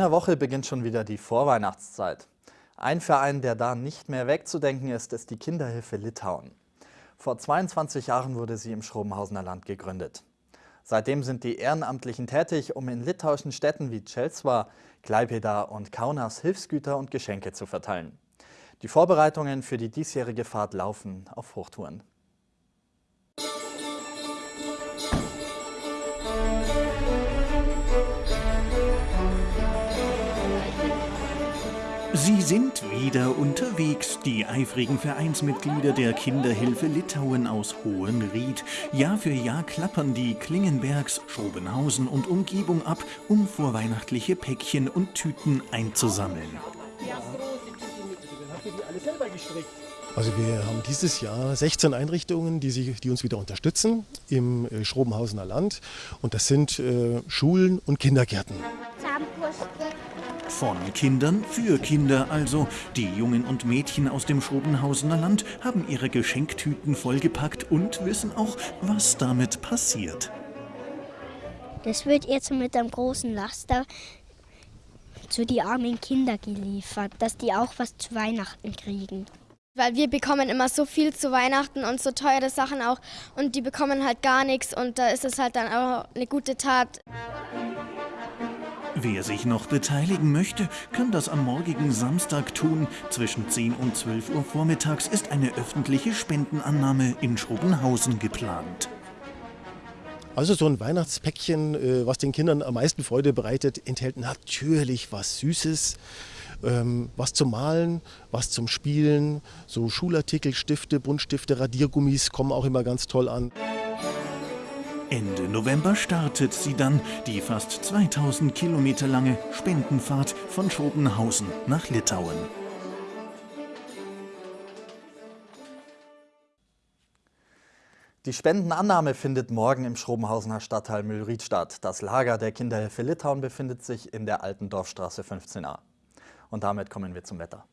In einer Woche beginnt schon wieder die Vorweihnachtszeit. Ein Verein, der da nicht mehr wegzudenken ist, ist die Kinderhilfe Litauen. Vor 22 Jahren wurde sie im Schrobenhausener Land gegründet. Seitdem sind die Ehrenamtlichen tätig, um in litauischen Städten wie Celsva, Klaipeda und Kaunas Hilfsgüter und Geschenke zu verteilen. Die Vorbereitungen für die diesjährige Fahrt laufen auf Hochtouren. Sie sind wieder unterwegs, die eifrigen Vereinsmitglieder der Kinderhilfe Litauen aus Hohenried. Jahr für Jahr klappern die Klingenbergs, Schrobenhausen und Umgebung ab, um vorweihnachtliche Päckchen und Tüten einzusammeln. Also wir haben dieses Jahr 16 Einrichtungen, die, sich, die uns wieder unterstützen im äh, Schrobenhausener Land. Und das sind äh, Schulen und Kindergärten. Von Kindern für Kinder also. Die Jungen und Mädchen aus dem Schrobenhausener Land haben ihre Geschenktüten vollgepackt und wissen auch, was damit passiert. Das wird jetzt mit einem großen Laster zu die armen Kinder geliefert, dass die auch was zu Weihnachten kriegen. Weil wir bekommen immer so viel zu Weihnachten und so teure Sachen auch und die bekommen halt gar nichts und da ist es halt dann auch eine gute Tat. Wer sich noch beteiligen möchte, kann das am morgigen Samstag tun. Zwischen 10 und 12 Uhr vormittags ist eine öffentliche Spendenannahme in Schrobenhausen geplant. Also so ein Weihnachtspäckchen, äh, was den Kindern am meisten Freude bereitet, enthält natürlich was Süßes, ähm, was zum Malen, was zum Spielen, so Schulartikel, Stifte, Buntstifte, Radiergummis kommen auch immer ganz toll an. Ende November startet sie dann, die fast 2000 Kilometer lange Spendenfahrt von Schopenhausen nach Litauen. Die Spendenannahme findet morgen im Schrobenhausener Stadtteil Mühlried statt. Das Lager der Kinderhilfe Litauen befindet sich in der Alten Dorfstraße 15a. Und damit kommen wir zum Wetter.